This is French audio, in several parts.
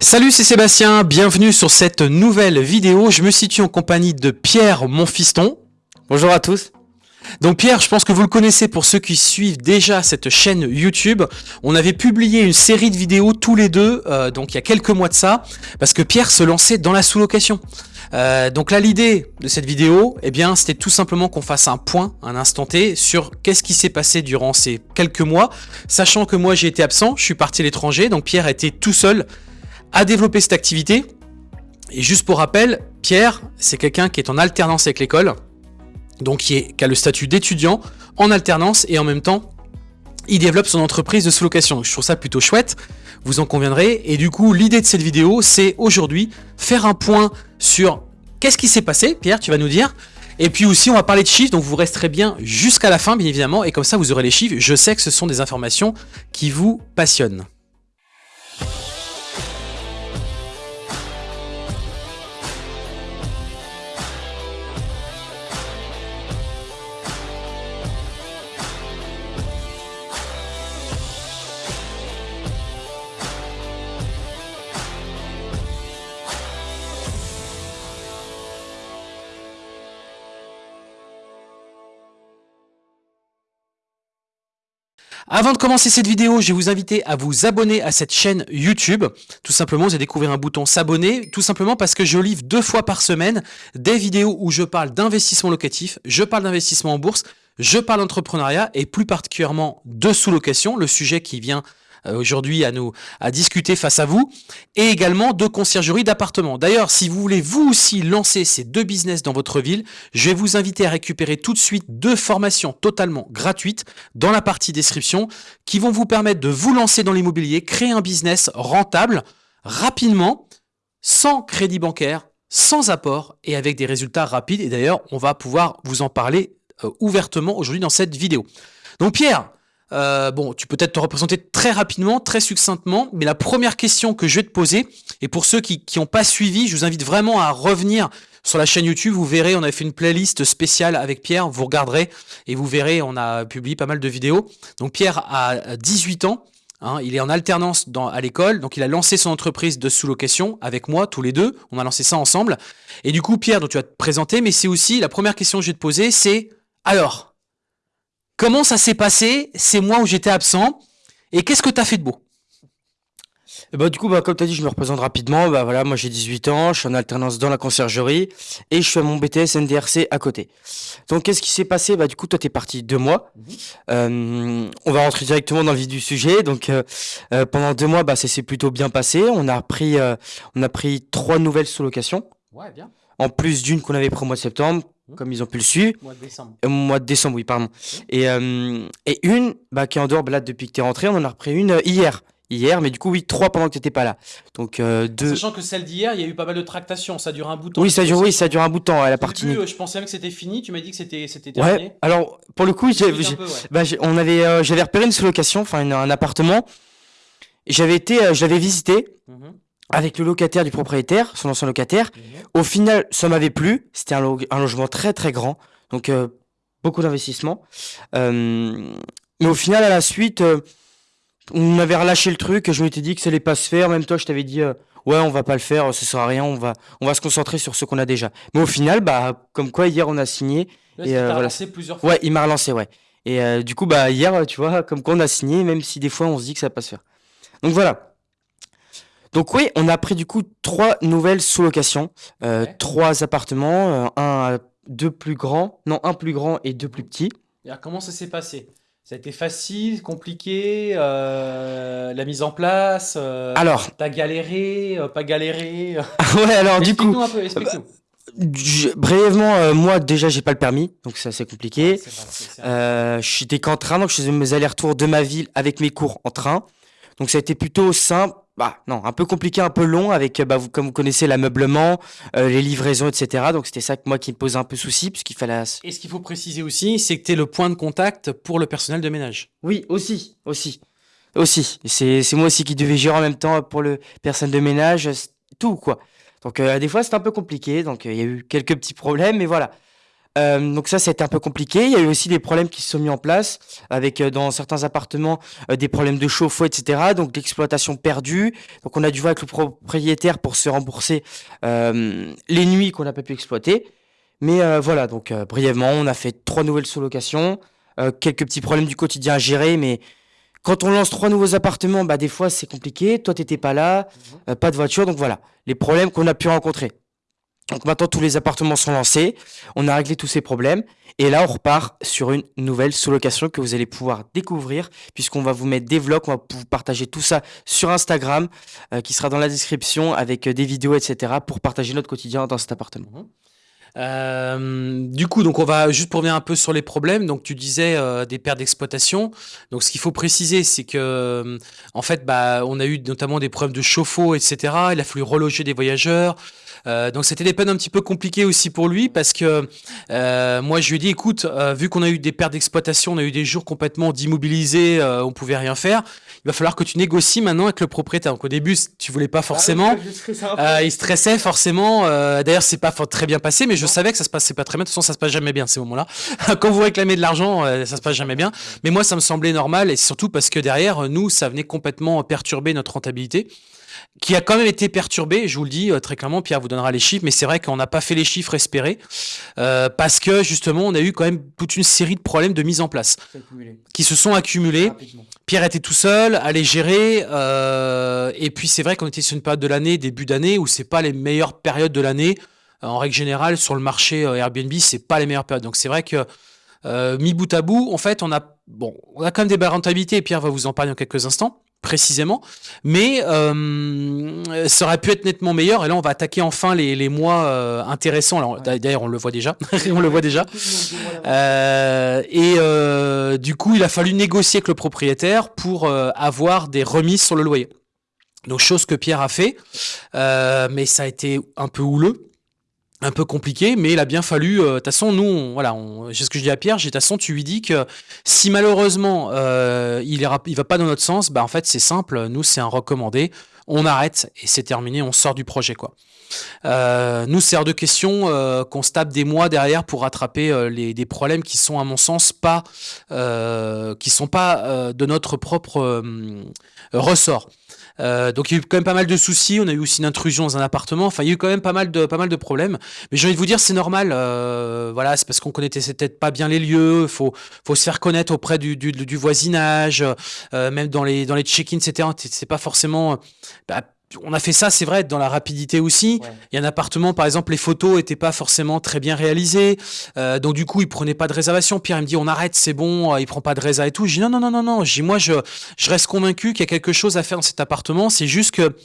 Salut, c'est Sébastien, bienvenue sur cette nouvelle vidéo. Je me situe en compagnie de Pierre, mon fiston. Bonjour à tous. Donc Pierre, je pense que vous le connaissez pour ceux qui suivent déjà cette chaîne YouTube. On avait publié une série de vidéos tous les deux, euh, donc il y a quelques mois de ça, parce que Pierre se lançait dans la sous-location. Euh, donc là, l'idée de cette vidéo, eh bien, c'était tout simplement qu'on fasse un point, un instant T, sur qu'est-ce qui s'est passé durant ces quelques mois, sachant que moi j'ai été absent, je suis parti à l'étranger, donc Pierre était tout seul à développer cette activité. Et juste pour rappel, Pierre, c'est quelqu'un qui est en alternance avec l'école, donc qui, qui a le statut d'étudiant en alternance et en même temps, il développe son entreprise de sous-location. Je trouve ça plutôt chouette, vous en conviendrez. Et du coup, l'idée de cette vidéo, c'est aujourd'hui faire un point sur qu'est-ce qui s'est passé, Pierre, tu vas nous dire. Et puis aussi, on va parler de chiffres, donc vous resterez bien jusqu'à la fin, bien évidemment, et comme ça, vous aurez les chiffres. Je sais que ce sont des informations qui vous passionnent. Avant de commencer cette vidéo, je vais vous inviter à vous abonner à cette chaîne YouTube. Tout simplement, vous allez découvrir un bouton s'abonner, tout simplement parce que je livre deux fois par semaine des vidéos où je parle d'investissement locatif, je parle d'investissement en bourse, je parle d'entrepreneuriat et plus particulièrement de sous-location, le sujet qui vient aujourd'hui à nous à discuter face à vous, et également de conciergerie d'appartements. D'ailleurs, si vous voulez vous aussi lancer ces deux business dans votre ville, je vais vous inviter à récupérer tout de suite deux formations totalement gratuites dans la partie description qui vont vous permettre de vous lancer dans l'immobilier, créer un business rentable rapidement, sans crédit bancaire, sans apport et avec des résultats rapides. Et d'ailleurs, on va pouvoir vous en parler euh, ouvertement aujourd'hui dans cette vidéo. Donc Pierre, euh, bon, tu peux peut-être te représenter très rapidement, très succinctement, mais la première question que je vais te poser, et pour ceux qui n'ont pas suivi, je vous invite vraiment à revenir sur la chaîne YouTube, vous verrez, on a fait une playlist spéciale avec Pierre, vous regarderez, et vous verrez, on a publié pas mal de vidéos. Donc Pierre a 18 ans, hein, il est en alternance dans, à l'école, donc il a lancé son entreprise de sous-location avec moi, tous les deux, on a lancé ça ensemble. Et du coup, Pierre, dont tu vas te présenter, mais c'est aussi, la première question que je vais te poser, c'est, alors, Comment ça s'est passé ces mois où j'étais absent Et qu'est-ce que tu as fait de beau? Bah, du coup, bah, comme tu as dit, je me représente rapidement. Bah, voilà, moi j'ai 18 ans, je suis en alternance dans la conciergerie et je fais mon BTS NDRC à côté. Donc qu'est-ce qui s'est passé? Bah, Du coup, toi tu es parti deux mois. Euh, on va rentrer directement dans le vif du sujet. Donc euh, euh, pendant deux mois, bah, ça s'est plutôt bien passé. On a pris, on a pris trois nouvelles sous-locations. Ouais, bien. En plus d'une qu'on avait pris au mois de septembre. Comme ils ont pu le suivre. Mois de décembre. Au mois de décembre, oui, pardon. Et, euh, et une, bah, qui est en dehors, bah, là, depuis que tu es rentré, on en a repris une euh, hier. Hier, mais du coup, oui, trois pendant que tu n'étais pas là. Donc, euh, deux. Sachant que celle d'hier, il y a eu pas mal de tractations, ça dure un bout de temps. Oui, ça dure, oui, ça dure un bout de temps, la partie. je pensais même que c'était fini, tu m'as dit que c'était terminé. Ouais, alors, pour le coup, j'ai, bah, on avait, j'avais repéré une sous-location, enfin, un appartement. J'avais été, je l'avais visité. Mmh avec le locataire du propriétaire, son ancien locataire. Au final, ça m'avait plu. C'était un, logement très très grand, donc euh, beaucoup d'investissement. Euh, mais au final, à la suite, euh, on avait relâché le truc. Je m'étais dit que ça allait pas se faire. Même toi, je t'avais dit, ouais, on va pas le faire, ça sert à rien. On va, on va se concentrer sur ce qu'on a déjà. Mais au final, bah, comme quoi hier on a signé. et voilà. plusieurs fois. Ouais, il m'a relancé, ouais. Et du coup, bah hier, tu vois, comme quoi on a signé, même si des fois on se dit que ça va pas se faire. Donc voilà. Donc oui, on a pris du coup trois nouvelles sous-locations, euh, trois appartements, euh, un, deux plus grands, non un plus grand et deux plus petits. Et alors, comment ça s'est passé? Ça a été facile, compliqué, euh, la mise en place Alors, t'as galéré, pas galéré Ouais, alors du coup, un peu, explique-nous. brièvement, moi déjà j'ai pas le permis, donc c'est assez compliqué. Ah, je j'étais qu'en train, donc je faisais mes allers-retours de ma ville avec mes cours en train. Donc ça a été plutôt simple bah non, un peu compliqué, un peu long avec, bah, vous, comme vous connaissez, l'ameublement, euh, les livraisons, etc. Donc c'était ça que moi qui me posait un peu souci, puisqu'il fallait... Et ce qu'il faut préciser aussi, c'est que tu es le point de contact pour le personnel de ménage. Oui, aussi, aussi, aussi. C'est moi aussi qui devais gérer en même temps pour le personnel de ménage, tout quoi. Donc euh, des fois c'était un peu compliqué, donc euh, il y a eu quelques petits problèmes, mais voilà. Euh, donc ça, c'était un peu compliqué. Il y a eu aussi des problèmes qui se sont mis en place avec euh, dans certains appartements euh, des problèmes de chauffe-eau, etc. Donc l'exploitation perdue. Donc on a dû voir avec le propriétaire pour se rembourser les nuits qu'on n'a pas pu exploiter. Mais voilà, donc brièvement, on a fait trois nouvelles sous-locations, quelques petits problèmes du quotidien à gérer, mais quand on lance trois nouveaux appartements, bah des fois c'est compliqué. Toi, t'étais pas là, mhm. pas de voiture, donc voilà les problèmes qu'on a pu rencontrer. Donc maintenant, tous les appartements sont lancés. On a réglé tous ces problèmes. Et là, on repart sur une nouvelle sous-location que vous allez pouvoir découvrir puisqu'on va vous mettre des vlogs. On va vous partager tout ça sur Instagram euh, qui sera dans la description avec euh, des vidéos, etc. pour partager notre quotidien dans cet appartement. Mhm. Euh, du coup, donc on va juste pour revenir un peu sur les problèmes. Donc tu disais des pertes d'exploitation. Donc ce qu'il faut préciser, c'est que en fait, bah, on a eu notamment des problèmes de chauffe-eau, etc. Il a fallu reloger des voyageurs. Euh, donc c'était des peines un petit peu compliquées aussi pour lui parce que euh, moi je lui ai dit écoute, euh, vu qu'on a eu des pertes d'exploitation, on a eu des jours complètement d'immobilisés, on pouvait rien faire, il va falloir que tu négocies maintenant avec le propriétaire. Donc au début tu voulais pas ah forcément, il stressait forcément. D'ailleurs c'est pas très bien passé, mais je savais que ça se passait pas très bien. De toute façon ça se passe jamais bien ces moments-là. Quand vous réclamez de l'argent, ça se passe jamais bien. Mais moi ça me semblait normal et surtout parce que derrière nous ça venait complètement perturber notre rentabilité qui a quand même été perturbé, je vous le dis euh, très clairement, Pierre vous donnera les chiffres, mais c'est vrai qu'on n'a pas fait les chiffres espérés, euh, parce que justement on a eu quand même toute une série de problèmes de mise en place, qui se sont accumulés. Pierre était tout seul, allait gérer, euh, et puis c'est vrai qu'on était sur une période de l'année, début d'année, où c'est pas les meilleures périodes de l'année. En règle générale, sur le marché Airbnb, c'est pas les meilleures périodes. Donc c'est vrai que mis bout à bout, en fait, on a bon, on a quand même des belles rentabilités, et Pierre va vous en parler en quelques instants précisément, mais euh, ça aurait pu être nettement meilleur. Et là, on va attaquer enfin les, mois euh, intéressants. D'ailleurs, on le voit déjà. on le voit déjà. Euh, et du coup, il a fallu négocier avec le propriétaire pour avoir des remises sur le loyer. Donc, chose que Pierre a fait, mais ça a été un peu houleux un peu compliqué, mais il a bien fallu. Euh, de toute façon, nous, voilà, c'est ce que je dis à Pierre. J'ai de toute façon, tu lui dis que si malheureusement euh, il ira, il va pas dans notre sens, bah en fait c'est simple. Nous, c'est un recommandé. On arrête et c'est terminé. On sort du projet, quoi. Euh, nous, c'est de question euh, qu'on se tape des mois derrière pour rattraper les, des problèmes qui sont, à mon sens, pas, qui sont pas de notre propre ressort. Euh, donc il y a eu quand même pas mal de soucis. On a eu aussi une intrusion dans un appartement. Enfin, il y a eu quand même pas mal de, pas mal de problèmes. Mais j'ai envie de vous dire, c'est normal. Euh, voilà, c'est parce qu'on connaissait peut-être pas bien les lieux. Il faut, faut se faire connaître auprès du, du, voisinage, euh, même dans les, dans les check-ins, etc. C'est pas forcément. Bah, on a fait ça, c'est vrai, dans la rapidité aussi. Il y a un appartement, par exemple, les photos étaient pas forcément très bien réalisées. Euh, donc, du coup, il prenait pas de réservation. Pierre, il me dit, on arrête, c'est bon, euh, il prend pas de réservation et tout. Je dis, non, non, non, non, non. Je moi, je, je reste convaincu qu'il y a quelque chose à faire dans cet appartement. C'est juste que,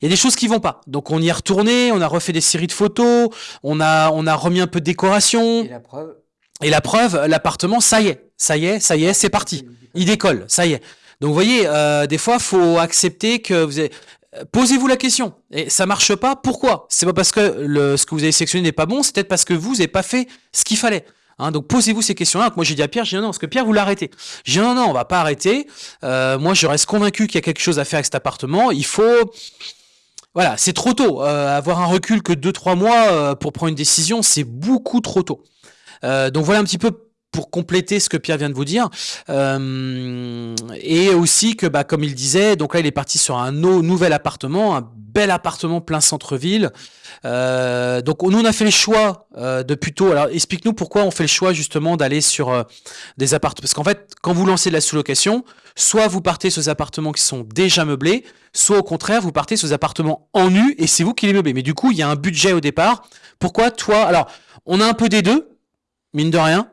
il y a des choses qui vont pas. Donc, on y est retourné, on a refait des séries de photos, on a, on a remis un peu de décoration. Et la preuve? Et la preuve, l'appartement, ça y est, ça y est, ça y est, c'est parti. Il décolle, ça y est. Donc vous voyez, euh, des fois, faut accepter que vous avez... Posez-vous la question. Et ça marche pas. Pourquoi? C'est pas parce que le, ce que vous avez sélectionné n'est pas bon. C'est peut-être parce que vous n'avez pas fait ce qu'il fallait. Hein, donc posez-vous ces questions-là. Moi j'ai dit à Pierre, j'ai dit non, parce que Pierre vous l'arrêtez. J'ai dit non, non, on va pas arrêter. Euh, moi je reste convaincu qu'il y a quelque chose à faire avec cet appartement. Il faut, voilà, c'est trop tôt. Euh, avoir un recul que 2-3 mois euh, pour prendre une décision, c'est beaucoup trop tôt. Euh, donc voilà un petit peu pour compléter ce que Pierre vient de vous dire. Euh, et aussi que, bah, comme il disait, donc là, il est parti sur un nouvel appartement, un bel appartement plein centre-ville. Euh, donc nous, on a fait le choix euh, de plutôt... Alors, explique-nous pourquoi on fait le choix justement d'aller sur euh, des appartements. Parce qu'en fait, quand vous lancez de la sous-location, soit vous partez sur des appartements qui sont déjà meublés, soit au contraire, vous partez sur des appartements en nu et c'est vous qui les meublez. Mais du coup, il y a un budget au départ. Pourquoi toi... Alors, on a un peu des deux, mine de rien.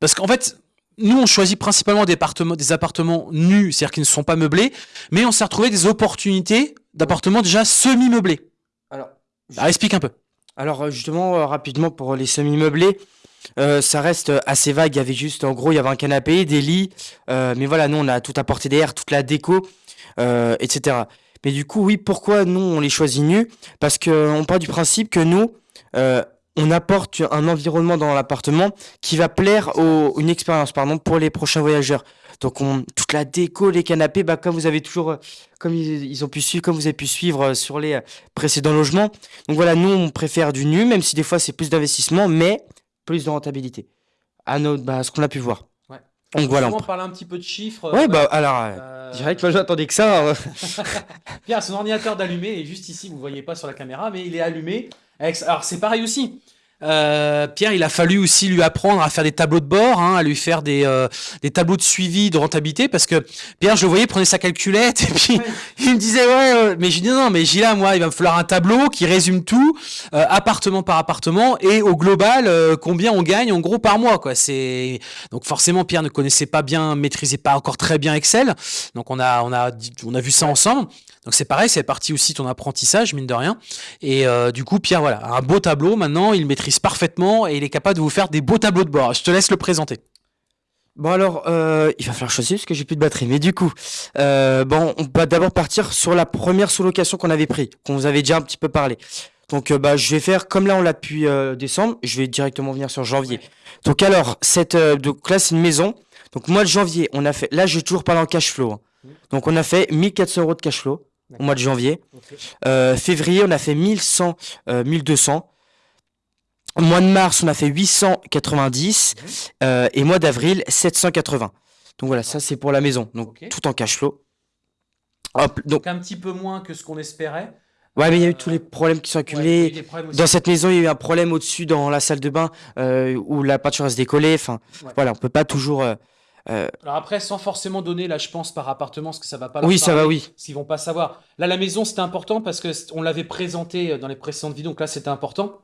Parce qu'en fait, nous, on choisit principalement des appartements, des appartements nus, c'est-à-dire qui ne sont pas meublés, mais on s'est retrouvé des opportunités d'appartements déjà semi-meublés. Alors, explique un peu. Alors, euh, justement, euh, rapidement, pour les semi-meublés, euh, ça reste assez vague. Il y avait juste, en gros, il y avait un canapé, des lits, mais voilà, nous, on a tout apporté d'air, toute la déco, etc. Mais du coup, oui, pourquoi nous, on les choisit nus? Parce qu'on part du principe que nous, on apporte un environnement dans l'appartement qui va plaire aux, une expérience pardon pour les prochains voyageurs. Donc on, toute la déco, les canapés, bah comme vous avez toujours, euh, comme ils, ont pu suivre, comme vous avez pu suivre euh, sur les euh, précédents logements. Donc voilà, nous on préfère du nu, même si des fois c'est plus d'investissement, mais plus de rentabilité. À, notre, bah, ce qu'on a pu voir. Ouais. Donc voilà. On parler un petit peu de chiffres. Ouais, bah alors, euh, Euh, direct, moi j'attendais que ça. hein. Pierre, son ordinateur d'allumé est juste ici, vous ne voyez pas sur la caméra, mais il est allumé. Alors c'est pareil aussi. Euh, Pierre, il a fallu aussi lui apprendre à faire des tableaux de bord, hein, à lui faire des, euh, des tableaux de suivi de rentabilité, parce que Pierre, je le voyais, prenait sa calculette, et puis il me disait, ouais, euh, mais je dis non, mais Gila, moi, il va me falloir un tableau qui résume tout, euh, appartement par appartement, et au global, combien on gagne en gros par mois, quoi. C'est donc forcément, Pierre ne connaissait pas bien, maîtrisait pas encore très bien Excel, donc on a, on a, on a vu ça ensemble. Donc c'est pareil, c'est parti aussi ton apprentissage, mine de rien. Et euh, du coup, Pierre, voilà, un beau tableau maintenant, il maîtrise parfaitement et il est capable de vous faire des beaux tableaux de bord. Je te laisse le présenter. Bon alors, euh, il va falloir choisir parce que j'ai plus de batterie. Mais du coup, euh, bon, on va d'abord partir sur la première sous-location qu'on avait pris, qu'on vous avait déjà un petit peu parlé. Donc, euh, bah, je vais faire comme là on l'a depuis euh, décembre. Je vais directement venir sur janvier. Donc alors, cette, euh, donc là c'est une maison. Donc mois de janvier, on a fait. Là, je vais toujours parler en cash flow. hein. Mhm. Donc on a fait 1400 euros de cash flow au mois de janvier. Euh, février, on a fait 1100, euh, 1200. Au mois de mars, on a fait 890. Mhm. euh, et mois d'avril, 780. Donc voilà, ça c'est pour la maison. Donc tout en cash flow. Hop, donc, Donc un petit peu moins que ce qu'on espérait. ouais, mais il y a eu tous les problèmes qui sont a accumulés. Dans cette maison, il y a eu un problème au-dessus dans la salle de bain euh, où la peinture va se décoller. Enfin, Ouais. voilà, on peut pas toujours. Euh, euh, Alors après, sans forcément donner, là, je pense par appartement, parce que ça va pas. leur Oui, ça va, parler, oui. Qu'ils vont pas savoir. Là, la maison, c'était important parce que on l'avait présenté euh, dans les précédentes vidéos, donc là, c'était important.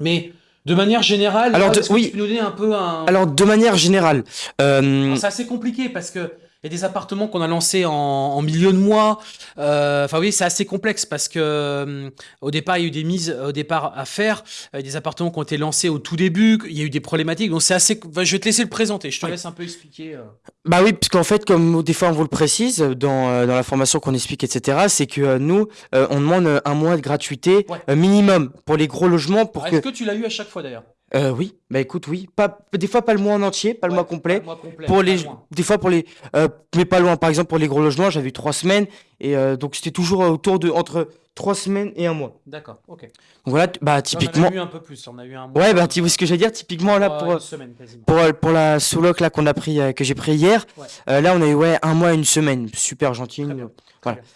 Mais de manière générale, Alors, là, de- que oui. tu peux nous donner un peu un. Alors, de manière générale, euh, C'est assez compliqué parce que il y a des appartements qu'on a lancés en, en milieu de mois. Euh, Enfin oui, c'est assez complexe parce que euh, au départ il y a eu des mises au départ à faire, euh, des appartements qui ont été lancés au tout début, il y a eu des problématiques. Donc c'est assez. enfin, je vais te laisser le présenter. Je te Oui. laisse un peu expliquer. euh. Bah oui, parce qu'en fait, comme des fois on vous le précise dans, dans la formation qu'on explique, etc., c'est que nous, on demande un mois de gratuité Ouais. minimum pour les gros logements. Pour que... Est-ce que tu l'as eu à chaque fois d'ailleurs? Euh, oui, bah écoute, oui. Pas, des fois, pas le mois en entier, pas le Ouais, mois complet. pas le mois complet, Pour les, loin. des fois pour les, euh, mais pas loin. Par exemple, pour les gros logements, j'avais eu trois semaines et euh, donc c'était toujours autour de entre trois semaines et un mois. D'accord. Ok. Donc voilà, bah typiquement, on a eu un peu plus. On a eu un mois. ouais, bah tu vois ce que j'allais dire. Typiquement là euh, pour semaine pour euh, pour la sous-loc là qu'on a pris, euh, que j'ai pris hier, Ouais. euh, là on a eu ouais un mois, une semaine, super gentil. Très bien, très voilà. bien.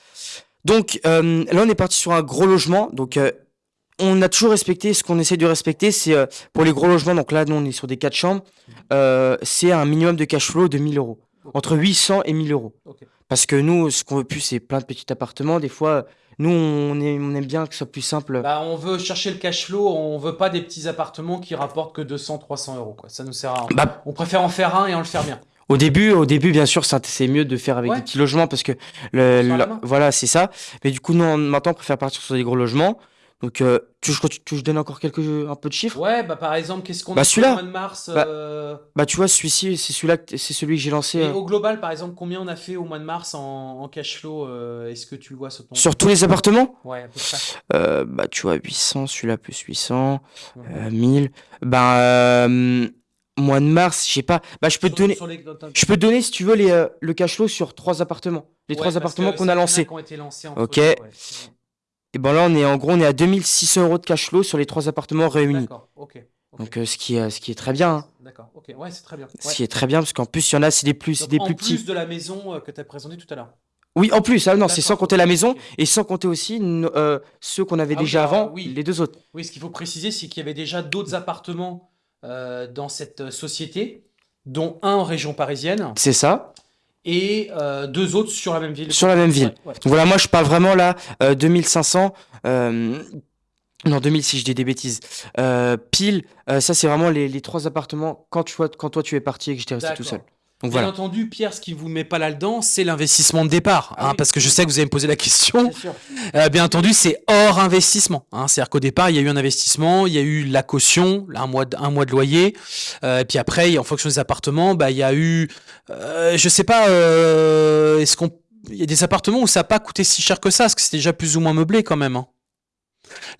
Donc euh, là, on est parti sur un gros logement. Donc euh, on a toujours respecté ce qu'on essaie de respecter, c'est euh, pour les gros logements. Donc là, nous on est sur des quatre chambres. euh, c'est un minimum de cash flow de 1000 euros, entre 800 et 1000 euros. Parce que nous, ce qu'on veut plus, c'est plein de petits appartements. Des fois, nous on, est- on aime bien que ce soit plus simple. Bah, on veut chercher le cash flow, on veut pas des petits appartements qui rapportent que 200, 300 euros. Quoi. Ça nous sert à rien. Bah, On préfère en faire un et en le faire bien. Au début, au début, bien sûr, c'est mieux de faire avec Ouais. des petits logements parce que le, voilà, c'est ça. Mais du coup, nous, on- maintenant, on préfère partir sur des gros logements. Donc, euh, tu, je, tu, je donne encore quelques un peu de chiffres? Ouais, bah par exemple, qu'est-ce qu'on Bah, a fait au mois de mars Bah, euh, Bah, tu vois, celui-ci, c'est celui-là, c'est celui que j'ai lancé et euh, au global, par exemple, combien on a fait au mois de mars en, en cash flow euh, Est-ce que tu le vois sur ton... sur tous les appartements? Ouais, à peu près. Bah, tu vois, 800, celui-là plus 800, Mhm. euh, 1000. Ben, euh, mois de mars, je sais pas. Bah, je peux te donner, les- je peux te donner, si tu veux, les, le cash flow sur trois appartements. Les Ouais, trois appartements qu'on a en lancés. qui ont été lancés entre Ok. ouais. Et ben là, on est en gros, on est à 2600 euros de cash flow sur les trois appartements réunis. D'accord, ok. ok. Donc, euh, ce qui est, ce qui est très bien. hein. D'accord, ok. Ouais, c'est très bien. Ce qui est très bien, parce qu'en plus, il y en a, c'est des plus, c'est Donc, des en plus plus petits. de la maison euh, que tu as présenté tout à l'heure. Oui, en plus, ah non, c'est sans compter la maison et sans compter aussi euh, ceux qu'on avait Ah déjà avant, oui. les deux autres. Oui, ce qu'il faut préciser, c'est qu'il y avait déjà d'autres appartements euh, dans cette euh, société, dont un en région parisienne C'est ça, et euh, deux autres sur la même ville. sur la même ville. Ouais, ouais. Donc voilà, moi, je parle vraiment là, euh, 2500. euh, non, 2000 si je dis des bêtises. Euh, pile, euh, ça, c'est vraiment les, les trois appartements quand, tu vois, quand toi, tu es parti et que j'étais resté tout seul. Donc Bien voilà. entendu, Pierre, ce qui vous met pas là-dedans, c'est l'investissement de départ. Ah hein, oui. Parce que je sais que vous allez me poser la question. C'est. Euh, bien entendu, c'est hors investissement. Hein. C'est-à-dire qu'au départ, il y a eu un investissement, il y a eu la caution, un mois de, un mois de loyer. Euh, et puis après, en fonction des appartements, bah, il y a eu, euh, je sais pas, euh, est-ce qu'on, il y a des appartements où ça n'a pas coûté si cher que ça, parce que c'était déjà plus ou moins meublé quand même. hein.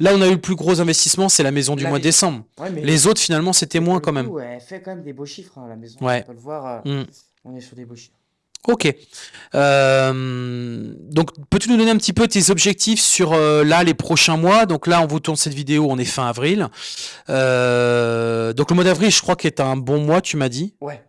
Là, on a eu le plus gros investissement, c'est la maison du La mois de décembre. Ouais, Les autres, finalement, c'était moins quand même. elle fait quand même des beaux chiffres, hein, la maison. Ouais. On peut le voir, euh, Mm. on est sur des beaux chiffres. Ok. Euh, donc, peux-tu nous donner un petit peu tes objectifs sur euh, là les prochains mois? Donc là, on vous tourne cette vidéo, on est fin avril. Euh, donc le mois d'avril, je crois est un bon mois, tu m'as dit. Ouais.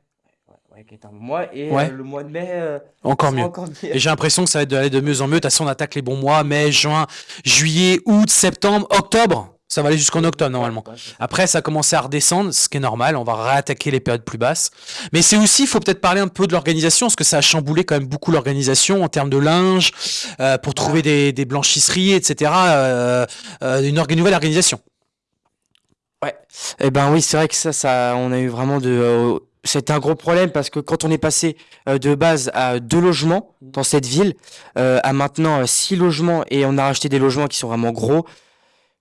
Ouais, qui est un mois et euh, le mois de mai. euh, Encore mieux. encore mieux. Et j'ai l'impression que ça va être d'aller de mieux en mieux. De toute façon, on attaque les bons mois, mai, juin, juillet, août, septembre, octobre. Ça va aller jusqu'en octobre normalement. Ouais, ouais, ouais. Après, ça a commencé à redescendre, ce qui est normal. On va réattaquer les périodes plus basses. Mais c'est aussi, il faut peut-être parler un peu de l'organisation, parce que ça a chamboulé quand même beaucoup l'organisation en termes de linge, euh, pour trouver des, des blanchisseries, etc. Euh, euh, une, orga- nouvelle organisation. Eh ben oui, c'est vrai que ça, ça, on a eu vraiment de. C'était un gros problème parce que quand on est passé euh, de base à deux logements dans cette ville, euh, à maintenant euh, six logements et on a racheté des logements qui sont vraiment gros.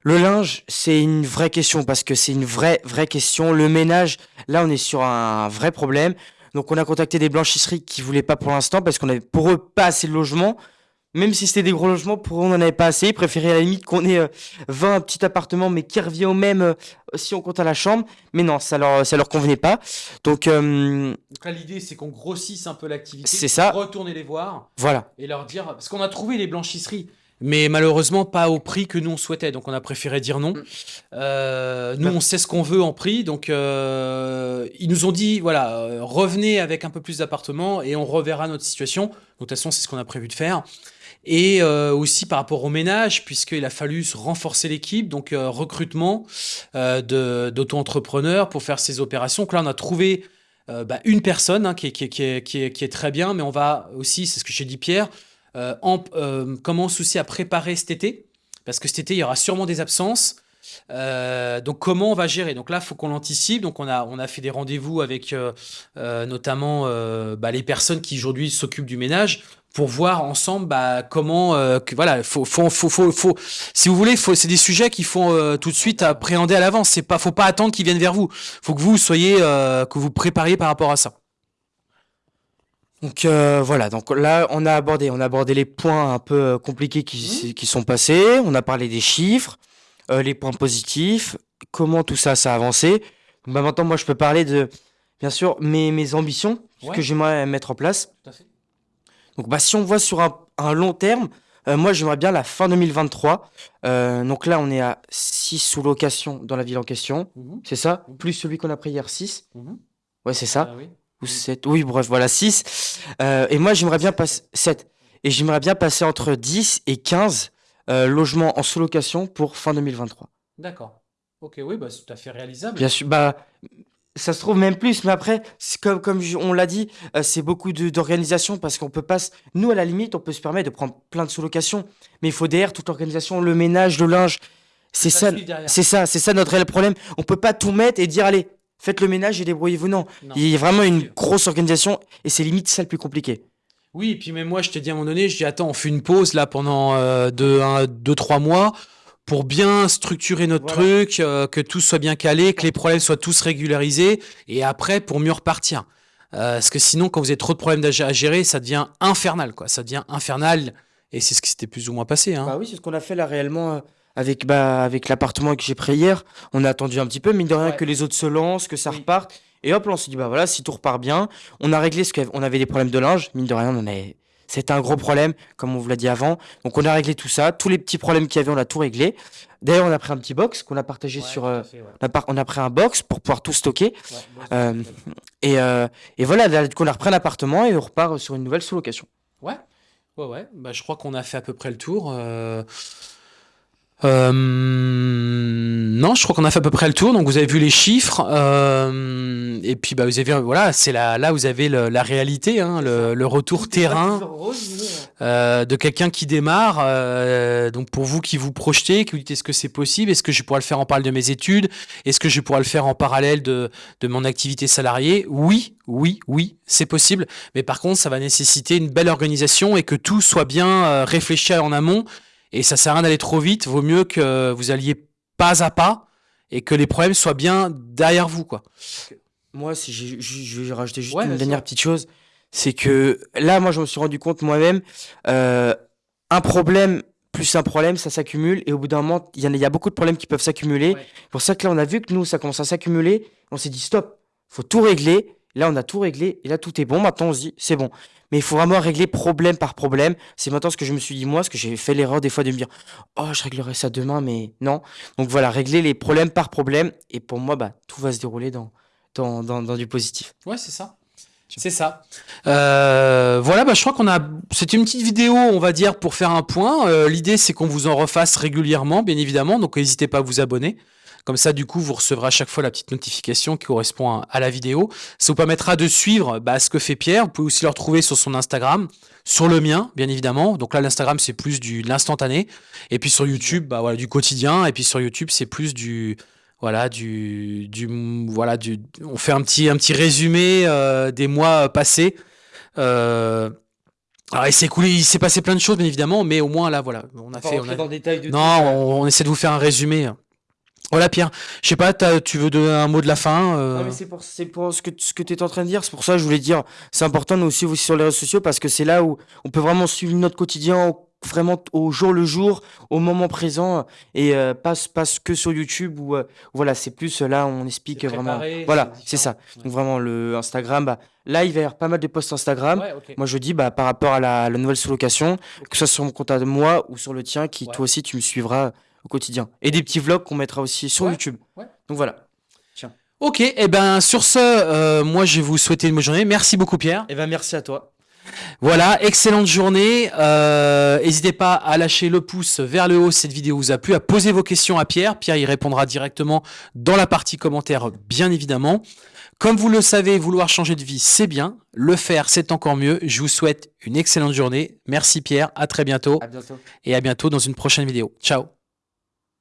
Le linge, c'est une vraie question parce que c'est une vraie, vraie question. Le ménage, là, on est sur un vrai problème. Donc, on a contacté des blanchisseries qui voulaient pas pour l'instant parce qu'on avait pour eux pas assez de logements. Même si c'était des gros logements, pour eux, on n'en avait pas assez. Ils préféraient à la limite qu'on ait euh, 20 petits appartements, mais qui revient au même euh, si on compte à la chambre. Mais non, ça leur, ça leur convenait pas. Donc, euh, Donc là, l'idée, c'est qu'on grossisse un peu l'activité. C'est ça. Retourner les voir voilà. et leur dire. Parce qu'on a trouvé les blanchisseries. Mais malheureusement, pas au prix que nous on souhaitait. Donc on a préféré dire non. Mm. Euh, nous, Bah. on sait ce qu'on veut en prix. Donc euh, ils nous ont dit voilà, euh, revenez avec un peu plus d'appartements et on reverra notre situation. Donc de toute façon, c'est ce qu'on a prévu de faire. Et euh, aussi par rapport au ménage, puisqu'il a fallu se renforcer l'équipe, donc recrutement d'auto-entrepreneurs pour faire ces opérations. Donc là, on a trouvé bah, une personne hein, qui, est, qui, est, qui, est, qui, est, qui est très bien, mais on va aussi, c'est ce que j'ai dit Pierre, euh, en, euh, à préparer cet été, parce que cet été, il y aura sûrement des absences. Euh, donc comment on va gérer? Donc là, faut qu'on l'anticipe. Donc on a, on a fait des rendez-vous avec euh, euh, notamment bah, les personnes qui aujourd'hui s'occupent du ménage pour voir ensemble bah, comment que, voilà faut, faut, faut, faut, faut- si vous voulez c'est des sujets qu'il faut tout de suite appréhender à l'avance c'est pas faut pas attendre qu'ils viennent vers vous faut que vous soyez que vous prépariez par rapport à ça Donc euh, voilà, donc là on a abordé, on a abordé les points un peu euh, compliqués qui, qui sont passés, on a parlé des chiffres, euh, les points positifs, comment tout ça ça a avancé. Donc, bah, maintenant moi je peux parler de bien sûr mes, mes ambitions, ce que j'aimerais mettre en place. Tout à fait. Donc bah si on voit sur un, un long terme, euh, moi j'aimerais bien la fin 2023. Euh, donc là on est à 6 sous-locations dans la ville en question, c'est ça? Mhm. Plus celui qu'on a pris hier 6. Mhm. Ouais c'est ça Ah oui. Ou 7, oui, bref, voilà, 6. et moi, j'aimerais bien passer 7. Et j'aimerais bien passer entre 10 et 15 euh, logements en sous-location pour fin 2023. d'accord ok oui bah, c'est tout à fait réalisable Bien sûr, bah, ça se trouve même plus, mais après, comme, comme on l'a dit, euh, c'est beaucoup d'organisation parce qu'on peut pas. Nous, à la limite, on peut se permettre de prendre plein de sous-locations, mais il faut derrière toute l'organisation, le ménage, le linge. C'est ça, c'est ça, c'est ça notre réel problème. On peut pas tout mettre et dire, allez, faites le ménage et débrouillez-vous. Non, Non. il y a vraiment une grosse organisation et c'est limite ça le plus compliqué. Oui, et puis même moi, je t'ai dit à un moment donné, je dis attends, on fait une pause là pendant euh, deux, un, deux, trois mois pour bien structurer notre Voilà. truc, euh, que tout soit bien calé, que les problèmes soient tous régularisés, et après pour mieux repartir. Euh, parce que sinon, quand vous avez trop de problèmes à gé- à gérer, ça devient infernal, quoi. Ça devient infernal, et c'est ce qui s'était plus ou moins passé. Hein. Bah oui, c'est ce qu'on a fait là réellement euh, avec, bah, avec l'appartement que j'ai pris hier. On a attendu un petit peu, mine de rien, Ouais. que les autres se lancent, que ça Oui. reparte. Et hop, là, on s'est dit, bah voilà, si tout repart bien, on a réglé ce qu'on avait des problèmes de linge. Mine de rien, on avait... c'était un gros problème, comme on vous l'a dit avant. Donc on a réglé tout ça. Tous les petits problèmes qu'il y avait, on a tout réglé. D'ailleurs, on a pris un petit box qu'on a partagé sur. euh, on, a par- on a pris un box pour pouvoir tout stocker. Euh, Et, euh, et voilà, là, du coup, on a repris un appartement et on repart sur une nouvelle sous-location. Ouais, ouais, ouais. Bah, je crois qu'on a fait à peu près le tour. Euh. Non, je crois qu'on a fait à peu près le tour. Donc vous avez vu les chiffres. euh, et puis bah, vous avez vu, voilà, c'est là, là vous avez le- la réalité, hein, le, le retour terrain euh, de quelqu'un qui démarre. euh, donc pour vous qui vous projetez, qui vous dites est-ce que c'est possible, est-ce que je pourrais le faire en parallèle de mes études, est-ce que je pourrais le faire en parallèle de, de mon activité salariée? Oui, oui, oui, c'est possible. Mais par contre, ça va nécessiter une belle organisation et que tout soit bien réfléchi en amont. Et ça sert à rien d'aller trop vite. Vaut mieux que vous alliez pas à pas et que les problèmes soient bien derrière vous, quoi. Moi, si j'ai- je vais rajouter juste Ouais, une dernière petite chose, c'est que là, moi, je me suis rendu compte moi-même, euh, un problème plus un problème, ça s'accumule, et au bout d'un moment, il y, en a- il y a beaucoup de problèmes qui peuvent s'accumuler. Ouais. C'est pour ça que là, on a vu que nous, ça commence à s'accumuler, on s'est dit stop, faut tout régler, Là, on a tout réglé. Et là, tout est bon. Maintenant, on se dit, c'est bon. Mais il faut vraiment régler problème par problème. C'est maintenant ce que je me suis dit, moi, ce que j'ai fait l'erreur des fois de me dire, oh, je réglerai ça demain, mais non. Donc voilà, régler les problèmes par problème. Et pour moi, bah, tout va se dérouler dans, dans, dans, du positif. Ouais, c'est ça. C'est ça. Euh, voilà, bah, je crois qu'on a. C'est une petite vidéo, on va dire, pour faire un point. Euh, l'idée, c'est qu'on vous en refasse régulièrement, bien évidemment. Donc, n'hésitez pas à vous abonner. Comme ça, du coup, vous recevrez à chaque fois la petite notification qui correspond à, la vidéo. Ça vous permettra de suivre bah, ce que fait Pierre. Vous pouvez aussi le retrouver sur son Instagram, sur le mien, bien évidemment. Donc là, l'Instagram, c'est plus du l'instantané. Et puis sur YouTube, bah, voilà, du quotidien. Et puis sur YouTube, c'est plus du voilà du, du voilà du on fait un petit un petit résumé euh, des mois passés euh, alors il s'est écoulé il s'est passé plein de choses bien évidemment mais au moins là voilà on a fait on a... dans détail de non on, essaie de vous faire un résumé voilà Pierre, je sais pas, tu veux donner un mot de la fin euh? mais c'est pour, pour ce que, ce que tu es en train de dire, c'est pour ça que je voulais dire, c'est important nous aussi, aussi sur les réseaux sociaux parce que c'est là où on peut vraiment suivre notre quotidien vraiment au jour le jour, au moment présent et euh, pas, pas que sur YouTube où euh, voilà, c'est plus là on explique vraiment. Voilà, c'est ça. Donc vraiment le Instagram, bah, là il va y avoir pas mal de posts Instagram. Moi je dis bah, par rapport à la, nouvelle sous-location, que ce soit sur mon compte à moi ou sur le tien, qui toi aussi tu me suivras au quotidien. Et des petits vlogs qu'on mettra aussi sur YouTube. Donc voilà. Tiens. Ok, et eh ben sur ce, euh, moi je vais vous souhaiter une bonne journée. Merci beaucoup Pierre. Et eh ben merci à toi. Voilà, excellente journée. Euh, n'hésitez pas à lâcher le pouce vers le haut si cette vidéo vous a plu, à poser vos questions à Pierre. Pierre y répondra directement dans la partie commentaire, bien évidemment. Comme vous le savez, vouloir changer de vie, c'est bien. Le faire, c'est encore mieux. Je vous souhaite une excellente journée. Merci Pierre, à très bientôt. À bientôt. Et à bientôt dans une prochaine vidéo. Ciao